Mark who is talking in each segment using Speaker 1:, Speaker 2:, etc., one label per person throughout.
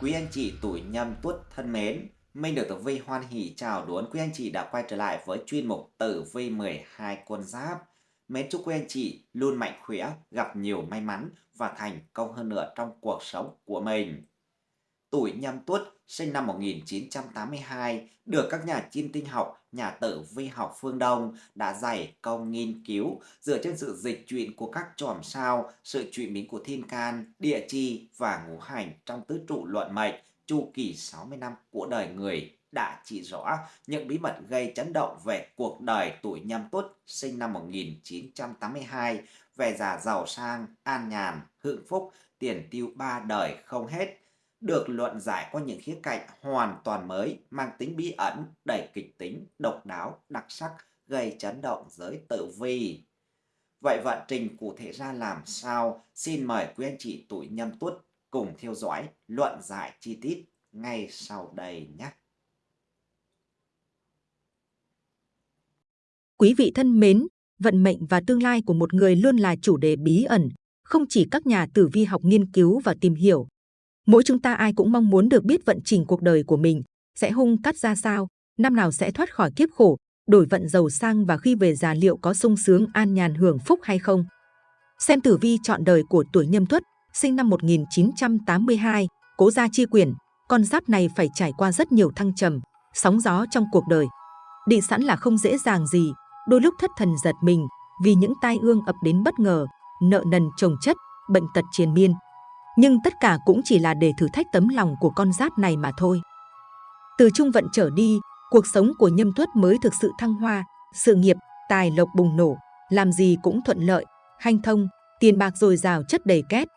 Speaker 1: Quý anh chị tuổi nhâm tuất thân mến, Minh được Tử Vi hoan hỷ chào đón quý anh chị đã quay trở lại với chuyên mục Tử Vi 12 con giáp. Mến chúc quý anh chị luôn mạnh khỏe, gặp nhiều may mắn và thành công hơn nữa trong cuộc sống của mình. Tuổi nhâm tuất sinh năm 1982 được các nhà chiêm tinh học, nhà tử vi học phương Đông đã dày công nghiên cứu dựa trên sự dịch chuyển của các chòm sao, sự chuyển biến của thiên can, địa chi và ngũ hành trong tứ trụ luận mệnh chu kỳ 60 năm của đời người. Đã chỉ rõ những bí mật gây chấn động về cuộc đời tuổi nhâm tuất sinh năm 1982 về già giàu sang, an nhàn, hưởng phúc, tiền tiêu ba đời không hết được luận giải qua những khía cạnh hoàn toàn mới, mang tính bí ẩn, đầy kịch tính, độc đáo, đặc sắc, gây chấn động giới tử vi. Vậy vận trình cụ thể ra làm sao? Xin mời quý anh chị tuổi nhâm tuất cùng theo dõi luận giải chi tiết ngay sau đây nhé.
Speaker 2: Quý vị thân mến, vận mệnh và tương lai của một người luôn là chủ đề bí ẩn, không chỉ các nhà tử vi học nghiên cứu và tìm hiểu, Mỗi chúng ta ai cũng mong muốn được biết vận trình cuộc đời của mình. Sẽ hung cắt ra sao, năm nào sẽ thoát khỏi kiếp khổ, đổi vận giàu sang và khi về già liệu có sung sướng an nhàn hưởng phúc hay không. Xem tử vi chọn đời của tuổi nhâm tuất, sinh năm 1982, cố gia chi quyền, con giáp này phải trải qua rất nhiều thăng trầm, sóng gió trong cuộc đời. Định sẵn là không dễ dàng gì, đôi lúc thất thần giật mình vì những tai ương ập đến bất ngờ, nợ nần chồng chất, bệnh tật triền miên, nhưng tất cả cũng chỉ là để thử thách tấm lòng của con giáp này mà thôi. Từ trung vận trở đi, cuộc sống của nhâm tuất mới thực sự thăng hoa, sự nghiệp, tài lộc bùng nổ, làm gì cũng thuận lợi, hanh thông, tiền bạc dồi dào chất đầy két.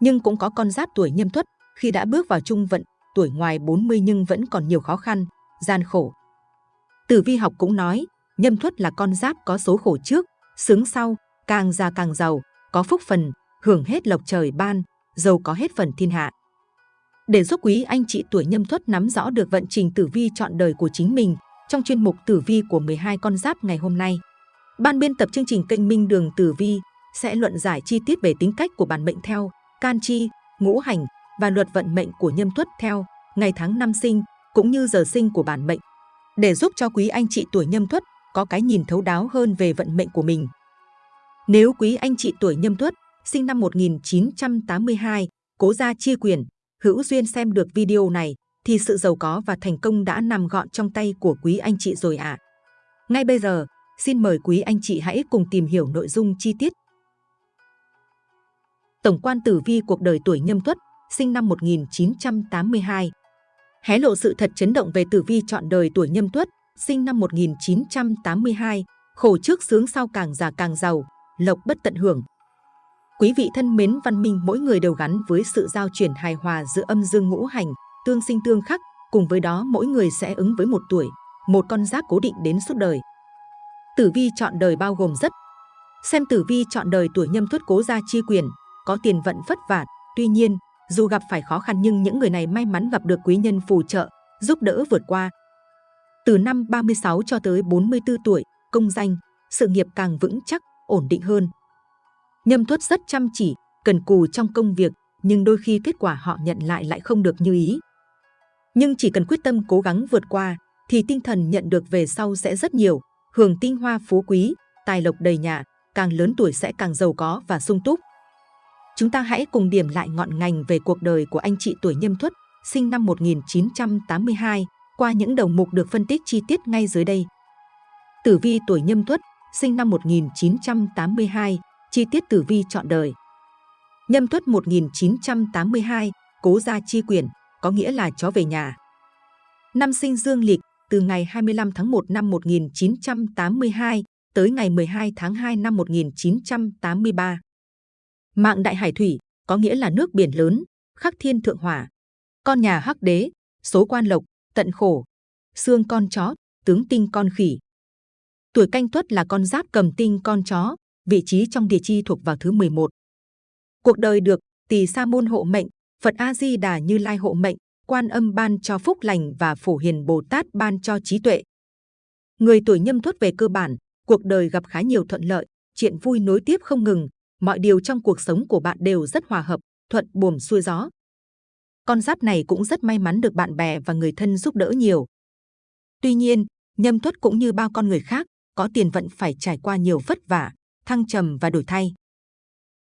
Speaker 2: Nhưng cũng có con giáp tuổi nhâm tuất, khi đã bước vào trung vận, tuổi ngoài 40 nhưng vẫn còn nhiều khó khăn, gian khổ. Tử vi học cũng nói, nhâm tuất là con giáp có số khổ trước, sướng sau, càng già càng giàu, có phúc phần, hưởng hết lộc trời ban, giàu có hết phần thiên hạ. Để giúp quý anh chị tuổi nhâm tuất nắm rõ được vận trình tử vi chọn đời của chính mình trong chuyên mục tử vi của 12 con giáp ngày hôm nay, ban biên tập chương trình kênh Minh Đường Tử Vi sẽ luận giải chi tiết về tính cách của bản mệnh theo can chi, ngũ hành và luật vận mệnh của nhâm tuất theo ngày tháng năm sinh cũng như giờ sinh của bản mệnh để giúp cho quý anh chị tuổi nhâm tuất có cái nhìn thấu đáo hơn về vận mệnh của mình. Nếu quý anh chị tuổi nhâm tuất sinh năm 1982, cố gia chia quyền, hữu duyên xem được video này thì sự giàu có và thành công đã nằm gọn trong tay của quý anh chị rồi ạ. À. Ngay bây giờ, xin mời quý anh chị hãy cùng tìm hiểu nội dung chi tiết. Tổng quan tử vi cuộc đời tuổi nhâm tuất, sinh năm 1982. Hé lộ sự thật chấn động về tử vi chọn đời tuổi nhâm tuất, sinh năm 1982, khổ trước sướng sau càng già càng giàu, lộc bất tận hưởng, Quý vị thân mến văn minh mỗi người đều gắn với sự giao chuyển hài hòa giữa âm dương ngũ hành, tương sinh tương khắc, cùng với đó mỗi người sẽ ứng với một tuổi, một con giáp cố định đến suốt đời. Tử vi chọn đời bao gồm rất Xem tử vi chọn đời tuổi nhâm tuất cố gia chi quyền, có tiền vận vất vả, tuy nhiên, dù gặp phải khó khăn nhưng những người này may mắn gặp được quý nhân phù trợ, giúp đỡ vượt qua. Từ năm 36 cho tới 44 tuổi, công danh, sự nghiệp càng vững chắc, ổn định hơn, Nhâm tuất rất chăm chỉ, cần cù trong công việc, nhưng đôi khi kết quả họ nhận lại lại không được như ý. Nhưng chỉ cần quyết tâm cố gắng vượt qua, thì tinh thần nhận được về sau sẽ rất nhiều, hưởng tinh hoa phú quý, tài lộc đầy nhà, càng lớn tuổi sẽ càng giàu có và sung túc. Chúng ta hãy cùng điểm lại ngọn ngành về cuộc đời của anh chị tuổi nhâm tuất, sinh năm 1982, qua những đầu mục được phân tích chi tiết ngay dưới đây. Tử vi tuổi nhâm tuất, sinh năm 1982, chi tiết tử vi chọn đời. Nhâm tuất 1982, cố gia chi quyền, có nghĩa là chó về nhà. Năm sinh dương lịch, từ ngày 25 tháng 1 năm 1982 tới ngày 12 tháng 2 năm 1983. Mạng đại hải thủy, có nghĩa là nước biển lớn, khắc thiên thượng hỏa. Con nhà hắc đế, số quan lộc, tận khổ. Xương con chó, tướng tinh con khỉ. Tuổi canh tuất là con giáp cầm tinh con chó, vị trí trong địa chi thuộc vào thứ 11. Cuộc đời được Tỳ Sa môn hộ mệnh, Phật A Di Đà Như Lai hộ mệnh, Quan Âm ban cho phúc lành và Phổ Hiền Bồ Tát ban cho trí tuệ. Người tuổi Nhâm Tuất về cơ bản, cuộc đời gặp khá nhiều thuận lợi, chuyện vui nối tiếp không ngừng, mọi điều trong cuộc sống của bạn đều rất hòa hợp, thuận buồm xuôi gió. con giáp này cũng rất may mắn được bạn bè và người thân giúp đỡ nhiều. Tuy nhiên, nhâm tuất cũng như bao con người khác, có tiền vận phải trải qua nhiều vất vả, thăng trầm và đổi thay.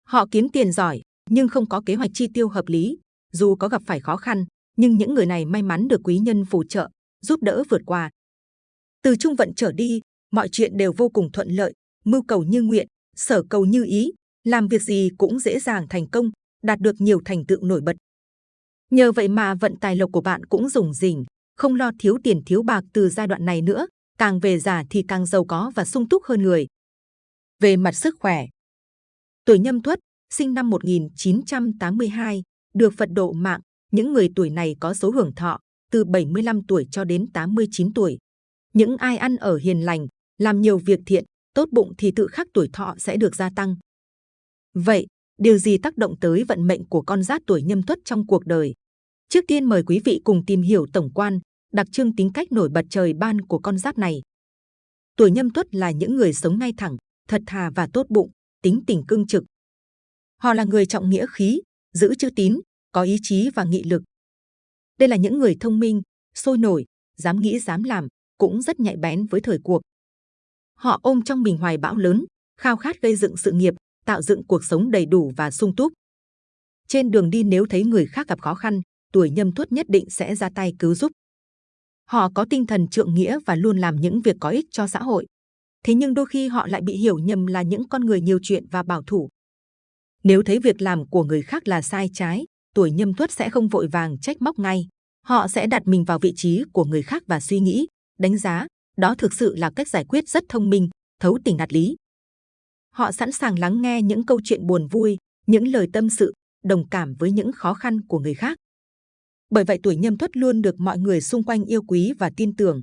Speaker 2: Họ kiếm tiền giỏi, nhưng không có kế hoạch chi tiêu hợp lý. Dù có gặp phải khó khăn, nhưng những người này may mắn được quý nhân phù trợ, giúp đỡ vượt qua. Từ trung vận trở đi, mọi chuyện đều vô cùng thuận lợi, mưu cầu như nguyện, sở cầu như ý, làm việc gì cũng dễ dàng thành công, đạt được nhiều thành tựu nổi bật. Nhờ vậy mà vận tài lộc của bạn cũng rủng rỉnh, không lo thiếu tiền thiếu bạc từ giai đoạn này nữa, càng về già thì càng giàu có và sung túc hơn người. Về mặt sức khỏe, tuổi nhâm tuất, sinh năm 1982, được Phật độ mạng, những người tuổi này có số hưởng thọ từ 75 tuổi cho đến 89 tuổi. Những ai ăn ở hiền lành, làm nhiều việc thiện, tốt bụng thì tự khắc tuổi thọ sẽ được gia tăng. Vậy, điều gì tác động tới vận mệnh của con giáp tuổi nhâm tuất trong cuộc đời? Trước tiên mời quý vị cùng tìm hiểu tổng quan, đặc trưng tính cách nổi bật trời ban của con giáp này. Tuổi nhâm tuất là những người sống ngay thẳng, thật thà và tốt bụng, tính tình cương trực. Họ là người trọng nghĩa khí, giữ chữ tín, có ý chí và nghị lực. Đây là những người thông minh, sôi nổi, dám nghĩ dám làm, cũng rất nhạy bén với thời cuộc. Họ ôm trong mình hoài bão lớn, khao khát gây dựng sự nghiệp, tạo dựng cuộc sống đầy đủ và sung túc. Trên đường đi nếu thấy người khác gặp khó khăn, tuổi nhâm tuất nhất định sẽ ra tay cứu giúp. Họ có tinh thần trượng nghĩa và luôn làm những việc có ích cho xã hội. Thế nhưng đôi khi họ lại bị hiểu nhầm là những con người nhiều chuyện và bảo thủ. Nếu thấy việc làm của người khác là sai trái, tuổi nhâm tuất sẽ không vội vàng trách móc ngay. Họ sẽ đặt mình vào vị trí của người khác và suy nghĩ, đánh giá. Đó thực sự là cách giải quyết rất thông minh, thấu tình đạt lý. Họ sẵn sàng lắng nghe những câu chuyện buồn vui, những lời tâm sự, đồng cảm với những khó khăn của người khác. Bởi vậy tuổi nhâm tuất luôn được mọi người xung quanh yêu quý và tin tưởng.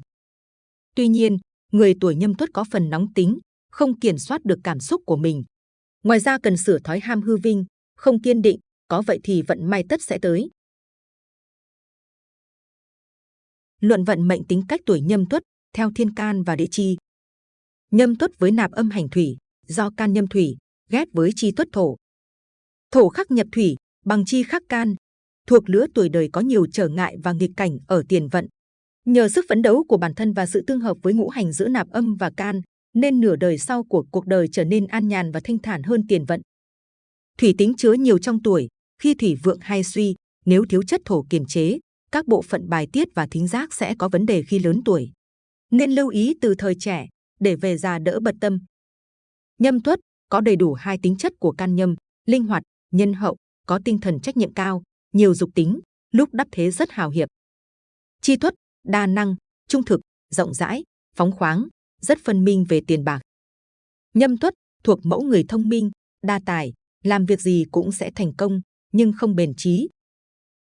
Speaker 2: Tuy nhiên, người tuổi nhâm tuất có phần nóng tính, không kiểm soát được cảm xúc của mình. Ngoài ra cần sửa thói ham hư vinh, không kiên định, có vậy thì vận may tất sẽ tới. Luận vận mệnh tính cách tuổi nhâm tuất theo thiên can và địa chi. Nhâm tuất với nạp âm hành thủy, do can nhâm thủy, ghét với chi tuất thổ. Thổ khắc nhập thủy, bằng chi khắc can, thuộc lứa tuổi đời có nhiều trở ngại và nghịch cảnh ở tiền vận. Nhờ sức phấn đấu của bản thân và sự tương hợp với ngũ hành giữa nạp âm và can, nên nửa đời sau của cuộc đời trở nên an nhàn và thanh thản hơn tiền vận. Thủy tính chứa nhiều trong tuổi, khi thủy vượng hay suy, nếu thiếu chất thổ kiềm chế, các bộ phận bài tiết và thính giác sẽ có vấn đề khi lớn tuổi. Nên lưu ý từ thời trẻ, để về già đỡ bật tâm. Nhâm tuất có đầy đủ hai tính chất của can nhâm, linh hoạt, nhân hậu, có tinh thần trách nhiệm cao, nhiều dục tính, lúc đắp thế rất hào hiệp. Chi tuất, đa năng, trung thực, rộng rãi, phóng khoáng, rất phân minh về tiền bạc. Nhâm tuất thuộc mẫu người thông minh, đa tài, làm việc gì cũng sẽ thành công, nhưng không bền trí.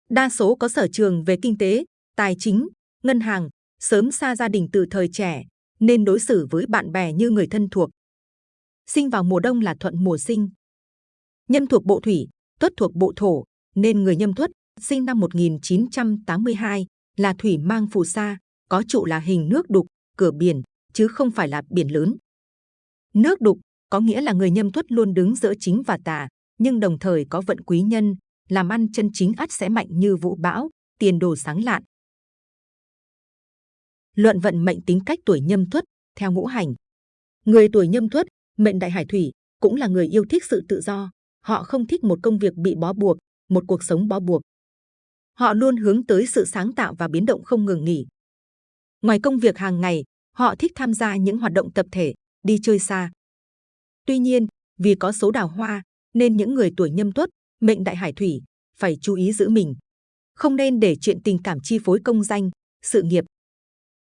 Speaker 2: Đa số có sở trường về kinh tế, tài chính, ngân hàng, sớm xa gia đình từ thời trẻ, nên đối xử với bạn bè như người thân thuộc. Sinh vào mùa đông là thuận mùa sinh. Nhân thuộc bộ thủy, tuất thuộc bộ thổ, nên người nhâm tuất sinh năm 1982 là thủy mang phù sa, có trụ là hình nước đục, cửa biển, chứ không phải là biển lớn. Nước đục có nghĩa là người nhâm tuất luôn đứng giữa chính và tà, nhưng đồng thời có vận quý nhân, làm ăn chân chính ắt sẽ mạnh như vũ bão, tiền đồ sáng lạn. Luận vận mệnh tính cách tuổi nhâm tuất theo ngũ hành. Người tuổi nhâm tuất, mệnh đại hải thủy, cũng là người yêu thích sự tự do. Họ không thích một công việc bị bó buộc, một cuộc sống bó buộc. Họ luôn hướng tới sự sáng tạo và biến động không ngừng nghỉ. Ngoài công việc hàng ngày, họ thích tham gia những hoạt động tập thể, đi chơi xa. Tuy nhiên, vì có số đào hoa, nên những người tuổi nhâm tuất, mệnh đại hải thủy, phải chú ý giữ mình. Không nên để chuyện tình cảm chi phối công danh, sự nghiệp.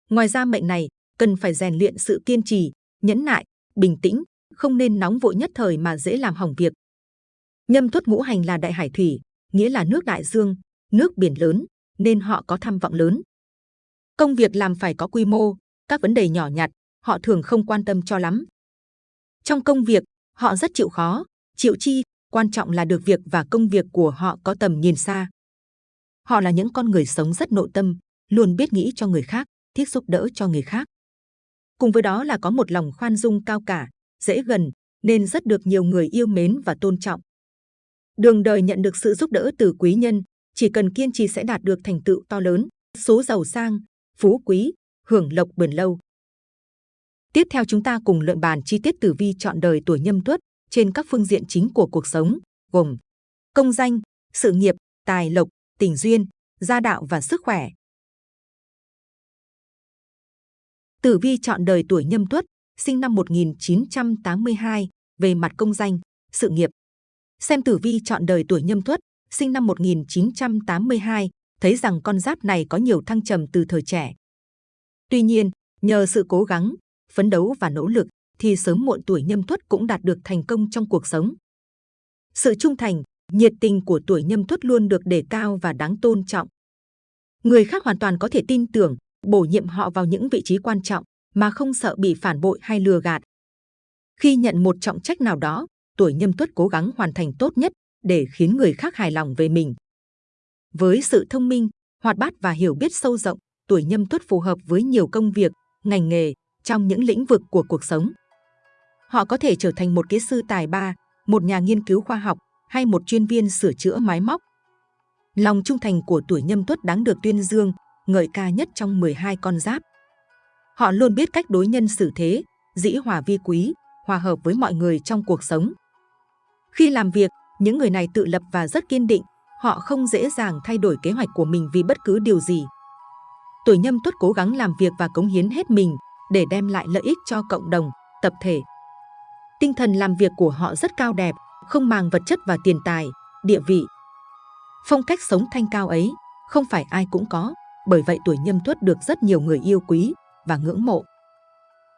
Speaker 2: Ngoài ra mệnh này, cần phải rèn luyện sự kiên trì, nhẫn nại, bình tĩnh, không nên nóng vội nhất thời mà dễ làm hỏng việc. Nhâm tuất ngũ hành là đại hải thủy, nghĩa là nước đại dương, nước biển lớn, nên họ có tham vọng lớn. Công việc làm phải có quy mô, các vấn đề nhỏ nhặt, họ thường không quan tâm cho lắm. Trong công việc, họ rất chịu khó, chịu chi, quan trọng là được việc và công việc của họ có tầm nhìn xa. Họ là những con người sống rất nội tâm, luôn biết nghĩ cho người khác, thiết giúp đỡ cho người khác. Cùng với đó là có một lòng khoan dung cao cả, dễ gần, nên rất được nhiều người yêu mến và tôn trọng. Đường đời nhận được sự giúp đỡ từ quý nhân, chỉ cần kiên trì sẽ đạt được thành tựu to lớn, số giàu sang, phú quý, hưởng lộc bền lâu. Tiếp theo chúng ta cùng luận bàn chi tiết tử vi chọn đời tuổi nhâm tuất trên các phương diện chính của cuộc sống, gồm công danh, sự nghiệp, tài lộc, tình duyên, gia đạo và sức khỏe. Tử vi chọn đời tuổi nhâm tuất, sinh năm 1982, về mặt công danh, sự nghiệp. Xem tử vi chọn đời tuổi nhâm tuất, sinh năm 1982, thấy rằng con giáp này có nhiều thăng trầm từ thời trẻ. Tuy nhiên, nhờ sự cố gắng, phấn đấu và nỗ lực, thì sớm muộn tuổi nhâm tuất cũng đạt được thành công trong cuộc sống. Sự trung thành, nhiệt tình của tuổi nhâm tuất luôn được đề cao và đáng tôn trọng. Người khác hoàn toàn có thể tin tưởng, bổ nhiệm họ vào những vị trí quan trọng mà không sợ bị phản bội hay lừa gạt. Khi nhận một trọng trách nào đó, tuổi nhâm tuất cố gắng hoàn thành tốt nhất để khiến người khác hài lòng về mình. Với sự thông minh, hoạt bát và hiểu biết sâu rộng, tuổi nhâm tuất phù hợp với nhiều công việc, ngành nghề trong những lĩnh vực của cuộc sống. Họ có thể trở thành một kỹ sư tài ba, một nhà nghiên cứu khoa học hay một chuyên viên sửa chữa máy móc. Lòng trung thành của tuổi nhâm tuất đáng được tuyên dương, ngợi ca nhất trong 12 con giáp. Họ luôn biết cách đối nhân xử thế, dĩ hòa vi quý, hòa hợp với mọi người trong cuộc sống. Khi làm việc, những người này tự lập và rất kiên định, họ không dễ dàng thay đổi kế hoạch của mình vì bất cứ điều gì. Tuổi nhâm tuất cố gắng làm việc và cống hiến hết mình để đem lại lợi ích cho cộng đồng, tập thể. Tinh thần làm việc của họ rất cao đẹp, không màng vật chất và tiền tài, địa vị. Phong cách sống thanh cao ấy không phải ai cũng có, bởi vậy tuổi nhâm tuất được rất nhiều người yêu quý và ngưỡng mộ.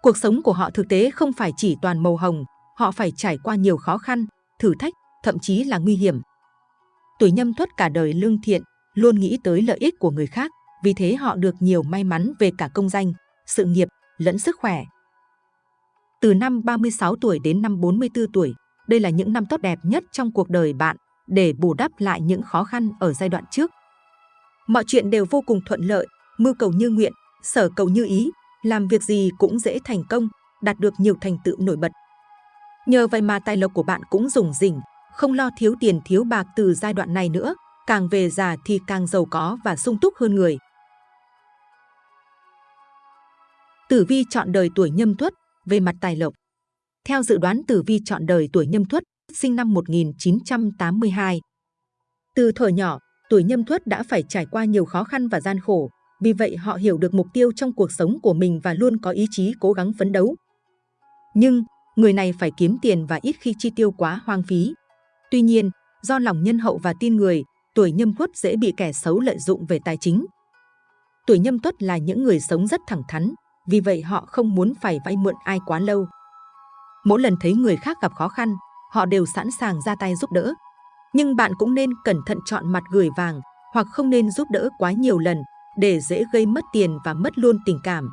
Speaker 2: Cuộc sống của họ thực tế không phải chỉ toàn màu hồng, họ phải trải qua nhiều khó khăn, thử thách, thậm chí là nguy hiểm. Tuổi nhâm tuất cả đời lương thiện, luôn nghĩ tới lợi ích của người khác, vì thế họ được nhiều may mắn về cả công danh, sự nghiệp lẫn sức khỏe. Từ năm 36 tuổi đến năm 44 tuổi, đây là những năm tốt đẹp nhất trong cuộc đời bạn để bù đắp lại những khó khăn ở giai đoạn trước. Mọi chuyện đều vô cùng thuận lợi, mưu cầu như nguyện, sở cầu như ý, làm việc gì cũng dễ thành công, đạt được nhiều thành tựu nổi bật. Nhờ vậy mà tài lộc của bạn cũng rủng rỉnh, không lo thiếu tiền thiếu bạc từ giai đoạn này nữa, càng về già thì càng giàu có và sung túc hơn người. Tử vi chọn đời tuổi nhâm tuất về mặt tài lộc. Theo dự đoán tử vi chọn đời tuổi nhâm tuất, sinh năm 1982. Từ thời nhỏ, tuổi nhâm tuất đã phải trải qua nhiều khó khăn và gian khổ, vì vậy họ hiểu được mục tiêu trong cuộc sống của mình và luôn có ý chí cố gắng phấn đấu. Nhưng, người này phải kiếm tiền và ít khi chi tiêu quá hoang phí. Tuy nhiên, do lòng nhân hậu và tin người, tuổi nhâm tuất dễ bị kẻ xấu lợi dụng về tài chính. Tuổi nhâm tuất là những người sống rất thẳng thắn, vì vậy họ không muốn phải vay mượn ai quá lâu. Mỗi lần thấy người khác gặp khó khăn, họ đều sẵn sàng ra tay giúp đỡ. Nhưng bạn cũng nên cẩn thận chọn mặt gửi vàng hoặc không nên giúp đỡ quá nhiều lần để dễ gây mất tiền và mất luôn tình cảm.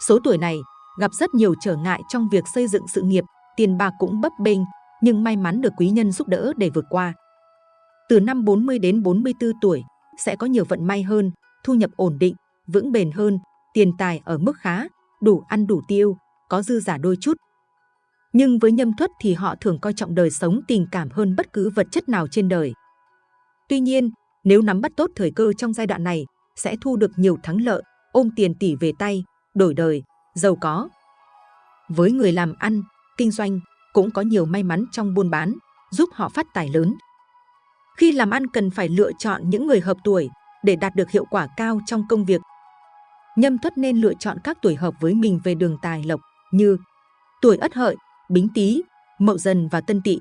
Speaker 2: Số tuổi này gặp rất nhiều trở ngại trong việc xây dựng sự nghiệp, tiền bạc cũng bấp bênh, nhưng may mắn được quý nhân giúp đỡ để vượt qua. Từ năm 40 đến 44 tuổi, sẽ có nhiều vận may hơn, thu nhập ổn định, vững bền hơn, tiền tài ở mức khá, đủ ăn đủ tiêu, có dư giả đôi chút. Nhưng với nhâm thuất thì họ thường coi trọng đời sống tình cảm hơn bất cứ vật chất nào trên đời. Tuy nhiên, nếu nắm bắt tốt thời cơ trong giai đoạn này, sẽ thu được nhiều thắng lợi, ôm tiền tỷ về tay, đổi đời, giàu có. Với người làm ăn, kinh doanh, cũng có nhiều may mắn trong buôn bán, giúp họ phát tài lớn. Khi làm ăn cần phải lựa chọn những người hợp tuổi để đạt được hiệu quả cao trong công việc Nhâm tuất nên lựa chọn các tuổi hợp với mình về đường tài lộc như tuổi ất hợi, bính tý, mậu dần và tân tỵ.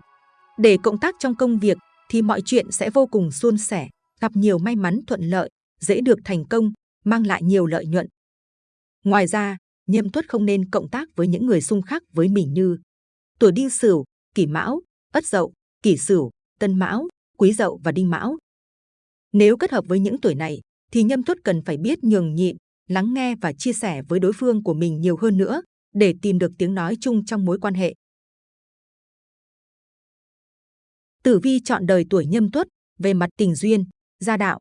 Speaker 2: Để cộng tác trong công việc thì mọi chuyện sẽ vô cùng suôn sẻ, gặp nhiều may mắn thuận lợi, dễ được thành công, mang lại nhiều lợi nhuận. Ngoài ra, nhâm tuất không nên cộng tác với những người xung khắc với mình như tuổi đinh sửu, kỷ mão, ất dậu, kỷ sửu, tân mão, quý dậu và đinh mão. Nếu kết hợp với những tuổi này, thì nhâm tuất cần phải biết nhường nhịn, lắng nghe và chia sẻ với đối phương của mình nhiều hơn nữa để tìm được tiếng nói chung trong mối quan hệ. Tử vi chọn đời tuổi nhâm tuất về mặt tình duyên, gia đạo.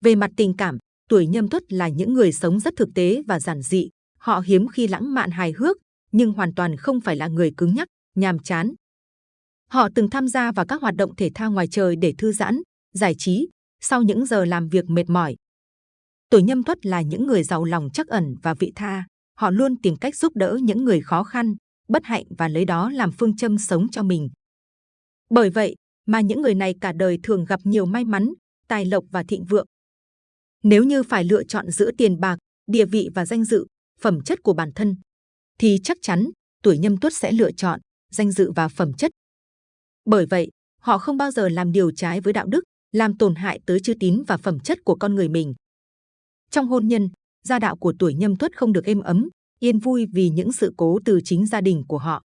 Speaker 2: Về mặt tình cảm, tuổi nhâm tuất là những người sống rất thực tế và giản dị. Họ hiếm khi lãng mạn hài hước, nhưng hoàn toàn không phải là người cứng nhắc, nhàm chán. Họ từng tham gia vào các hoạt động thể thao ngoài trời để thư giãn, giải trí, sau những giờ làm việc mệt mỏi. Tuổi nhâm tuất là những người giàu lòng chắc ẩn và vị tha. Họ luôn tìm cách giúp đỡ những người khó khăn, bất hạnh và lấy đó làm phương châm sống cho mình. Bởi vậy mà những người này cả đời thường gặp nhiều may mắn, tài lộc và thịnh vượng. Nếu như phải lựa chọn giữa tiền bạc, địa vị và danh dự, phẩm chất của bản thân, thì chắc chắn tuổi nhâm tuất sẽ lựa chọn danh dự và phẩm chất. Bởi vậy, họ không bao giờ làm điều trái với đạo đức, làm tổn hại tới chữ tín và phẩm chất của con người mình. Trong hôn nhân, gia đạo của tuổi nhâm tuất không được êm ấm, yên vui vì những sự cố từ chính gia đình của họ.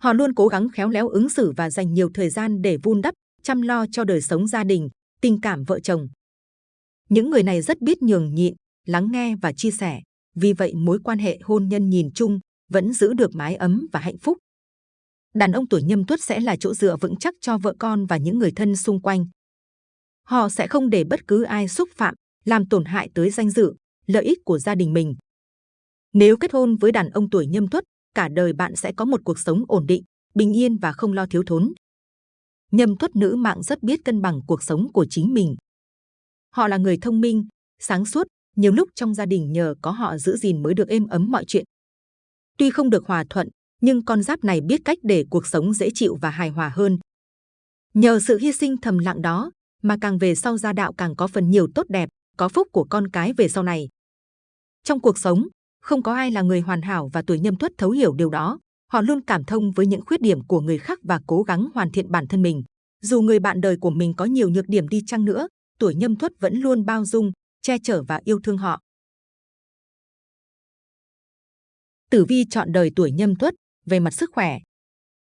Speaker 2: Họ luôn cố gắng khéo léo ứng xử và dành nhiều thời gian để vun đắp, chăm lo cho đời sống gia đình, tình cảm vợ chồng. Những người này rất biết nhường nhịn, lắng nghe và chia sẻ, vì vậy mối quan hệ hôn nhân nhìn chung vẫn giữ được mái ấm và hạnh phúc. Đàn ông tuổi nhâm tuất sẽ là chỗ dựa vững chắc cho vợ con và những người thân xung quanh. Họ sẽ không để bất cứ ai xúc phạm, làm tổn hại tới danh dự, lợi ích của gia đình mình. Nếu kết hôn với đàn ông tuổi nhâm tuất, cả đời bạn sẽ có một cuộc sống ổn định, bình yên và không lo thiếu thốn. Nhâm tuất nữ mạng rất biết cân bằng cuộc sống của chính mình. Họ là người thông minh, sáng suốt, nhiều lúc trong gia đình nhờ có họ giữ gìn mới được êm ấm mọi chuyện. Tuy không được hòa thuận, nhưng con giáp này biết cách để cuộc sống dễ chịu và hài hòa hơn. Nhờ sự hy sinh thầm lặng đó, mà càng về sau gia đạo càng có phần nhiều tốt đẹp, có phúc của con cái về sau này. Trong cuộc sống, không có ai là người hoàn hảo và tuổi nhâm tuất thấu hiểu điều đó. Họ luôn cảm thông với những khuyết điểm của người khác và cố gắng hoàn thiện bản thân mình. Dù người bạn đời của mình có nhiều nhược điểm đi chăng nữa, tuổi nhâm tuất vẫn luôn bao dung, che chở và yêu thương họ. Tử vi chọn đời tuổi nhâm tuất về mặt sức khỏe.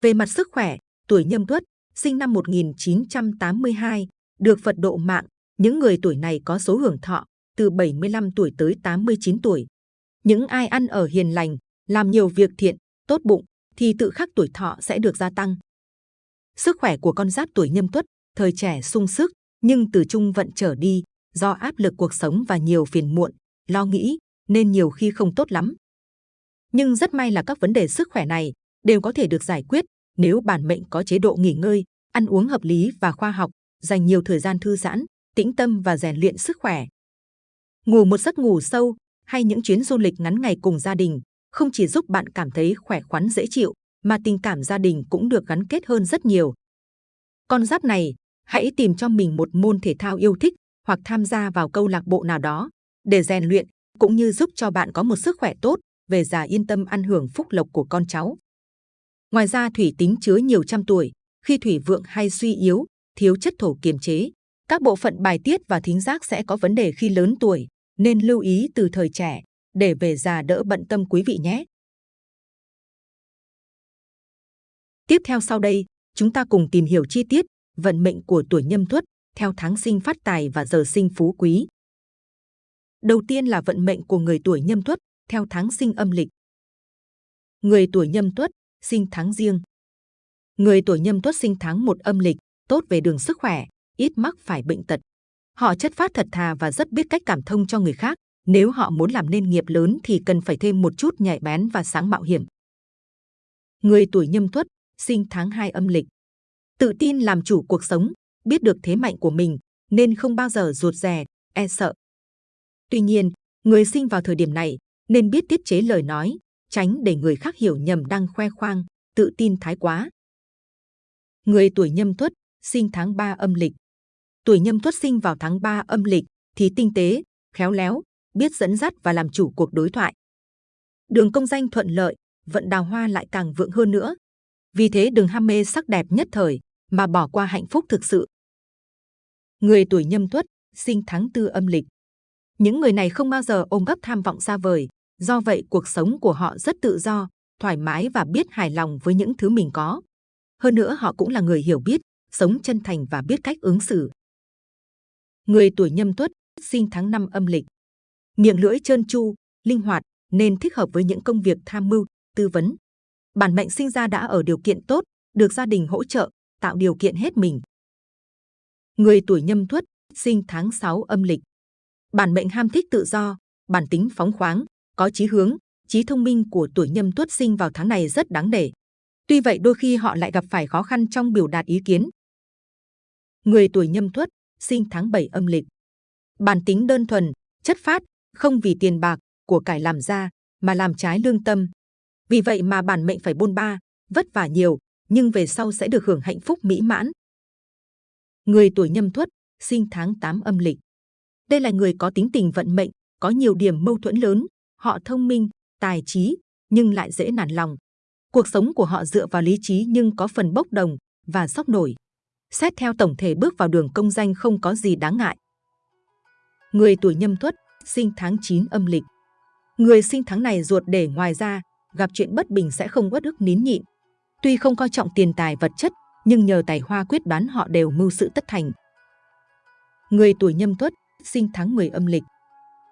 Speaker 2: Về mặt sức khỏe, tuổi nhâm tuất, sinh năm 1982, được Phật độ mạng, những người tuổi này có số hưởng thọ từ 75 tuổi tới 89 tuổi. Những ai ăn ở hiền lành, làm nhiều việc thiện, tốt bụng, thì tự khắc tuổi thọ sẽ được gia tăng. Sức khỏe của con giáp tuổi nhâm tuất, thời trẻ sung sức, nhưng từ trung vận trở đi, do áp lực cuộc sống và nhiều phiền muộn, lo nghĩ, nên nhiều khi không tốt lắm. Nhưng rất may là các vấn đề sức khỏe này đều có thể được giải quyết nếu bản mệnh có chế độ nghỉ ngơi, ăn uống hợp lý và khoa học, dành nhiều thời gian thư giãn, tĩnh tâm và rèn luyện sức khỏe. Ngủ một giấc ngủ sâu hay những chuyến du lịch ngắn ngày cùng gia đình không chỉ giúp bạn cảm thấy khỏe khoắn dễ chịu, mà tình cảm gia đình cũng được gắn kết hơn rất nhiều. Con giáp này, hãy tìm cho mình một môn thể thao yêu thích hoặc tham gia vào câu lạc bộ nào đó để rèn luyện cũng như giúp cho bạn có một sức khỏe tốt, về già yên tâm ăn hưởng phúc lộc của con cháu. Ngoài ra thủy tính chứa nhiều trăm tuổi, khi thủy vượng hay suy yếu, thiếu chất thổ kiềm chế, các bộ phận bài tiết và thính giác sẽ có vấn đề khi lớn tuổi, nên lưu ý từ thời trẻ để về già đỡ bận tâm quý vị nhé. Tiếp theo sau đây, chúng ta cùng tìm hiểu chi tiết vận mệnh của tuổi nhâm tuất theo tháng sinh phát tài và giờ sinh phú quý. Đầu tiên là vận mệnh của người tuổi nhâm tuất theo tháng sinh âm lịch. Người tuổi nhâm tuất sinh tháng riêng. Người tuổi nhâm tuất sinh tháng một âm lịch, tốt về đường sức khỏe, ít mắc phải bệnh tật. Họ chất phát thật thà và rất biết cách cảm thông cho người khác. Nếu họ muốn làm nên nghiệp lớn thì cần phải thêm một chút nhạy bén và sáng mạo hiểm. Người tuổi nhâm tuất, sinh tháng 2 âm lịch. Tự tin làm chủ cuộc sống, biết được thế mạnh của mình, nên không bao giờ rụt rè, e sợ. Tuy nhiên, người sinh vào thời điểm này nên biết tiết chế lời nói, tránh để người khác hiểu nhầm đang khoe khoang, tự tin thái quá. Người tuổi nhâm tuất, sinh tháng 3 âm lịch. Tuổi nhâm tuất sinh vào tháng 3 âm lịch thì tinh tế, khéo léo, biết dẫn dắt và làm chủ cuộc đối thoại. Đường công danh thuận lợi, vận đào hoa lại càng vượng hơn nữa. Vì thế đừng ham mê sắc đẹp nhất thời, mà bỏ qua hạnh phúc thực sự. Người tuổi nhâm tuất, sinh tháng tư âm lịch. Những người này không bao giờ ôm gấp tham vọng xa vời, do vậy cuộc sống của họ rất tự do, thoải mái và biết hài lòng với những thứ mình có. Hơn nữa họ cũng là người hiểu biết, sống chân thành và biết cách ứng xử. Người tuổi nhâm tuất, sinh tháng năm âm lịch. Miệng lưỡi trơn tru, linh hoạt, nên thích hợp với những công việc tham mưu, tư vấn. Bản mệnh sinh ra đã ở điều kiện tốt, được gia đình hỗ trợ, tạo điều kiện hết mình. Người tuổi nhâm tuất, sinh tháng 6 âm lịch. Bản mệnh ham thích tự do, bản tính phóng khoáng, có chí hướng, trí thông minh của tuổi nhâm tuất sinh vào tháng này rất đáng để. Tuy vậy đôi khi họ lại gặp phải khó khăn trong biểu đạt ý kiến. Người tuổi nhâm tuất sinh tháng 7 âm lịch. Bản tính đơn thuần, chất phát, không vì tiền bạc, của cải làm ra, mà làm trái lương tâm. Vì vậy mà bản mệnh phải bôn ba, vất vả nhiều, nhưng về sau sẽ được hưởng hạnh phúc mỹ mãn. Người tuổi nhâm tuất, sinh tháng 8 âm lịch. Đây là người có tính tình vận mệnh, có nhiều điểm mâu thuẫn lớn, họ thông minh, tài trí, nhưng lại dễ nản lòng. Cuộc sống của họ dựa vào lý trí nhưng có phần bốc đồng và sốc nổi. Xét theo tổng thể bước vào đường công danh không có gì đáng ngại. Người tuổi nhâm tuất, sinh tháng 9 âm lịch. Người sinh tháng này ruột để ngoài ra, gặp chuyện bất bình sẽ không uất ức nín nhịn. Tuy không coi trọng tiền tài vật chất, nhưng nhờ tài hoa quyết đoán họ đều mưu sự tất thành. Người tuổi nhâm tuất, sinh tháng 10 âm lịch.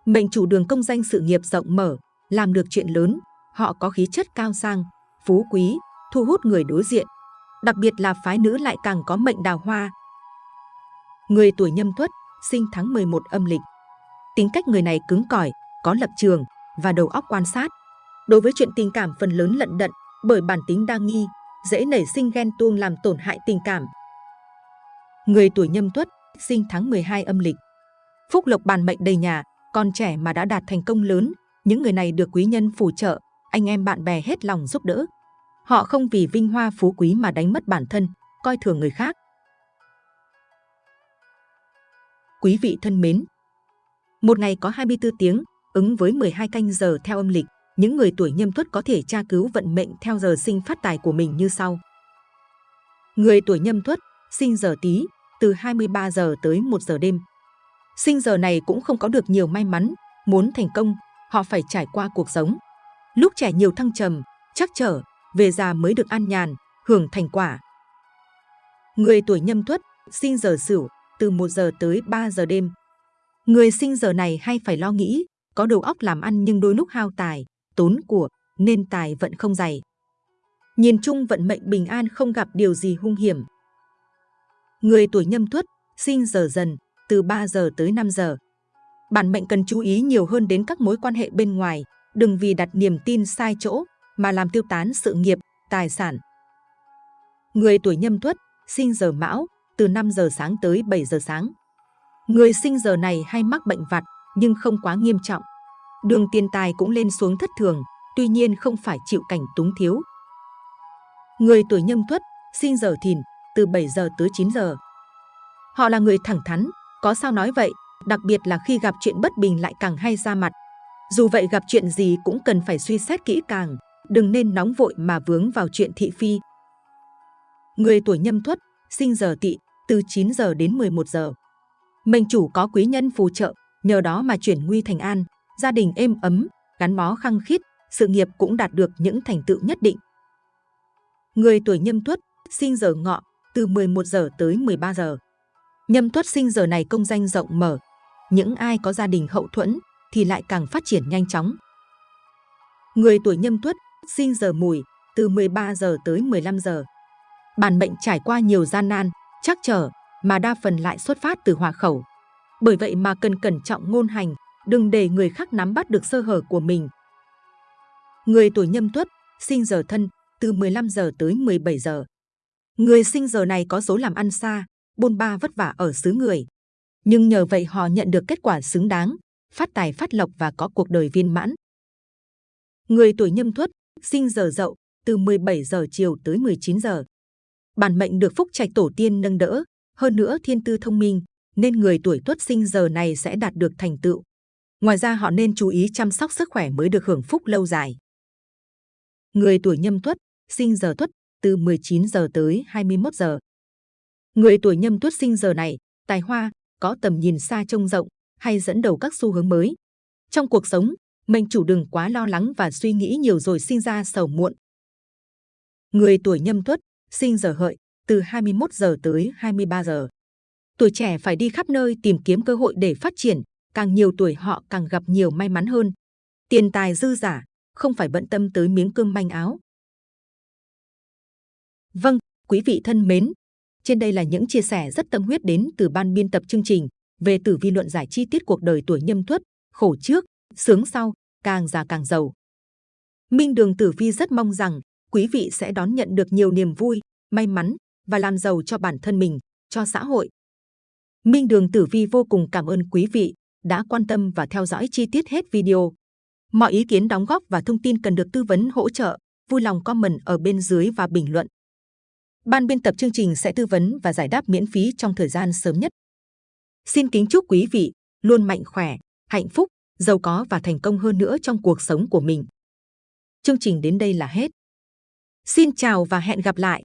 Speaker 2: Mệnh chủ đường công danh sự nghiệp rộng mở, làm được chuyện lớn, họ có khí chất cao sang, phú quý, thu hút người đối diện. Đặc biệt là phái nữ lại càng có mệnh đào hoa. Người tuổi nhâm tuất, sinh tháng 11 âm lịch. Tính cách người này cứng cỏi, có lập trường và đầu óc quan sát. Đối với chuyện tình cảm phần lớn lận đận bởi bản tính đa nghi, dễ nảy sinh ghen tuông làm tổn hại tình cảm. Người tuổi nhâm tuất, sinh tháng 12 âm lịch. Phúc lộc bàn mệnh đầy nhà, con trẻ mà đã đạt thành công lớn, những người này được quý nhân phù trợ, anh em bạn bè hết lòng giúp đỡ. Họ không vì vinh hoa phú quý mà đánh mất bản thân, coi thường người khác. Quý vị thân mến, một ngày có 24 tiếng, ứng với 12 canh giờ theo âm lịch, những người tuổi nhâm tuất có thể tra cứu vận mệnh theo giờ sinh phát tài của mình như sau. Người tuổi nhâm tuất, sinh giờ tí, từ 23 giờ tới 1 giờ đêm. Sinh giờ này cũng không có được nhiều may mắn, muốn thành công, họ phải trải qua cuộc sống. Lúc trẻ nhiều thăng trầm, chắc trở, về già mới được an nhàn, hưởng thành quả. Người tuổi nhâm tuất, sinh giờ sửu, từ 1 giờ tới 3 giờ đêm. Người sinh giờ này hay phải lo nghĩ, có đầu óc làm ăn nhưng đôi lúc hao tài, tốn của, nên tài vận không dày. Nhìn chung vận mệnh bình an không gặp điều gì hung hiểm. Người tuổi nhâm tuất, sinh giờ dần, từ 3 giờ tới 5 giờ. Bản mệnh cần chú ý nhiều hơn đến các mối quan hệ bên ngoài, đừng vì đặt niềm tin sai chỗ mà làm tiêu tán sự nghiệp, tài sản. Người tuổi nhâm tuất, sinh giờ mão, từ 5 giờ sáng tới 7 giờ sáng. Người sinh giờ này hay mắc bệnh vặt nhưng không quá nghiêm trọng. Đường tiền tài cũng lên xuống thất thường, tuy nhiên không phải chịu cảnh túng thiếu. Người tuổi nhâm tuất, sinh giờ thìn, từ 7 giờ tới 9 giờ. Họ là người thẳng thắn, có sao nói vậy, đặc biệt là khi gặp chuyện bất bình lại càng hay ra mặt. Dù vậy gặp chuyện gì cũng cần phải suy xét kỹ càng, đừng nên nóng vội mà vướng vào chuyện thị phi. Người tuổi nhâm tuất, sinh giờ tỵ, từ 9 giờ đến 11 giờ. Mệnh chủ có quý nhân phù trợ, nhờ đó mà chuyển nguy thành an, gia đình êm ấm, gắn bó khăng khít, sự nghiệp cũng đạt được những thành tựu nhất định. Người tuổi nhâm tuất, sinh giờ ngọ, từ 11 giờ tới 13 giờ. Nhâm tuất sinh giờ này công danh rộng mở. Những ai có gia đình hậu thuẫn thì lại càng phát triển nhanh chóng. Người tuổi nhâm tuất, sinh giờ mùi, từ 13 giờ tới 15 giờ. Bản mệnh trải qua nhiều gian nan, chắc trở, mà đa phần lại xuất phát từ hòa khẩu. Bởi vậy mà cần cẩn trọng ngôn hành, đừng để người khác nắm bắt được sơ hở của mình. Người tuổi nhâm tuất, sinh giờ thân, từ 15 giờ tới 17 giờ. Người sinh giờ này có số làm ăn xa, bôn ba vất vả ở xứ người. Nhưng nhờ vậy họ nhận được kết quả xứng đáng, phát tài phát lộc và có cuộc đời viên mãn. Người tuổi nhâm tuất, sinh giờ dậu, từ 17 giờ chiều tới 19 giờ. Bản mệnh được phúc trạch tổ tiên nâng đỡ, hơn nữa thiên tư thông minh, nên người tuổi tuất sinh giờ này sẽ đạt được thành tựu. Ngoài ra họ nên chú ý chăm sóc sức khỏe mới được hưởng phúc lâu dài. Người tuổi nhâm tuất, sinh giờ tuất, từ 19 giờ tới 21 giờ. Người tuổi nhâm tuất sinh giờ này, tài hoa, có tầm nhìn xa trông rộng, hay dẫn đầu các xu hướng mới. Trong cuộc sống, mệnh chủ đừng quá lo lắng và suy nghĩ nhiều rồi sinh ra sầu muộn. Người tuổi nhâm tuất, sinh giờ hợi, từ 21 giờ tới 23 giờ. Tuổi trẻ phải đi khắp nơi tìm kiếm cơ hội để phát triển, càng nhiều tuổi họ càng gặp nhiều may mắn hơn. Tiền tài dư giả, không phải bận tâm tới miếng cơm manh áo. Vâng, quý vị thân mến, trên đây là những chia sẻ rất tâm huyết đến từ ban biên tập chương trình về tử vi luận giải chi tiết cuộc đời tuổi nhâm tuất, khổ trước, sướng sau, càng già càng giàu. Minh Đường Tử Vi rất mong rằng quý vị sẽ đón nhận được nhiều niềm vui, may mắn và làm giàu cho bản thân mình, cho xã hội. Minh Đường Tử Vi vô cùng cảm ơn quý vị đã quan tâm và theo dõi chi tiết hết video. Mọi ý kiến đóng góp và thông tin cần được tư vấn hỗ trợ, vui lòng comment ở bên dưới và bình luận. Ban biên tập chương trình sẽ tư vấn và giải đáp miễn phí trong thời gian sớm nhất. Xin kính chúc quý vị luôn mạnh khỏe, hạnh phúc, giàu có và thành công hơn nữa trong cuộc sống của mình. Chương trình đến đây là hết. Xin chào và hẹn gặp lại!